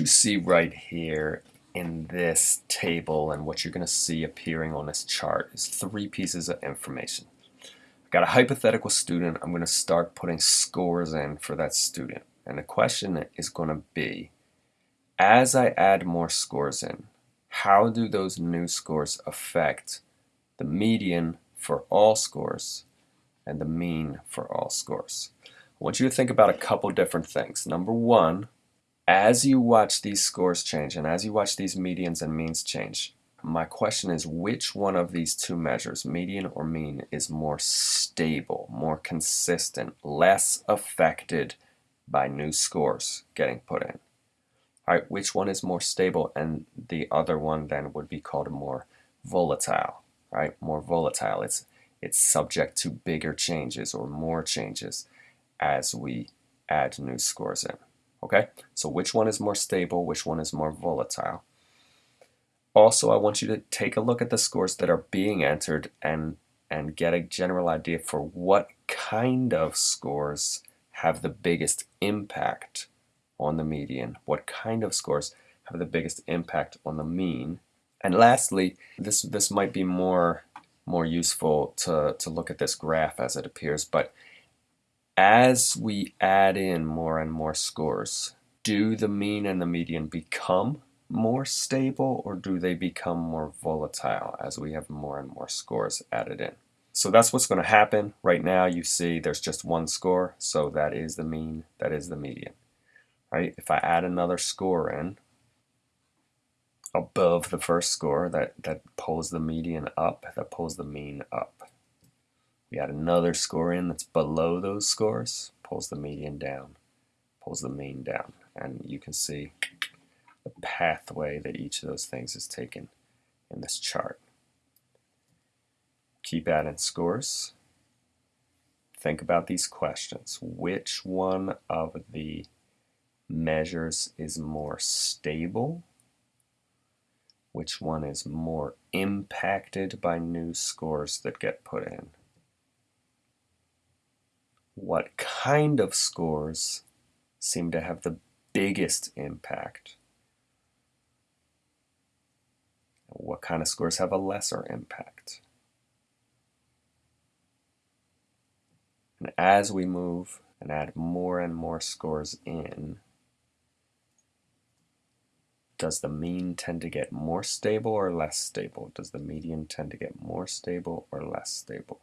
You see right here in this table and what you're going to see appearing on this chart is three pieces of information. I've got a hypothetical student. I'm going to start putting scores in for that student. And the question is going to be, as I add more scores in, how do those new scores affect the median for all scores and the mean for all scores? I want you to think about a couple different things. Number one, as you watch these scores change and as you watch these medians and means change, my question is which one of these two measures, median or mean, is more stable, more consistent, less affected by new scores getting put in? All right, which one is more stable and the other one then would be called more volatile, right? More volatile. It's it's subject to bigger changes or more changes as we add new scores in. Okay, so which one is more stable, which one is more volatile? Also, I want you to take a look at the scores that are being entered and, and get a general idea for what kind of scores have the biggest impact on the median, what kind of scores have the biggest impact on the mean. And lastly, this, this might be more, more useful to, to look at this graph as it appears, but as we add in more and more scores, do the mean and the median become more stable or do they become more volatile as we have more and more scores added in? So that's what's going to happen. Right now you see there's just one score, so that is the mean, that is the median. Right? If I add another score in above the first score, that, that pulls the median up, that pulls the mean up. We add another score in that's below those scores, pulls the median down, pulls the mean down. And you can see the pathway that each of those things is taken in this chart. Keep adding scores. Think about these questions. Which one of the measures is more stable? Which one is more impacted by new scores that get put in? What kind of scores seem to have the biggest impact? What kind of scores have a lesser impact? And as we move and add more and more scores in, does the mean tend to get more stable or less stable? Does the median tend to get more stable or less stable?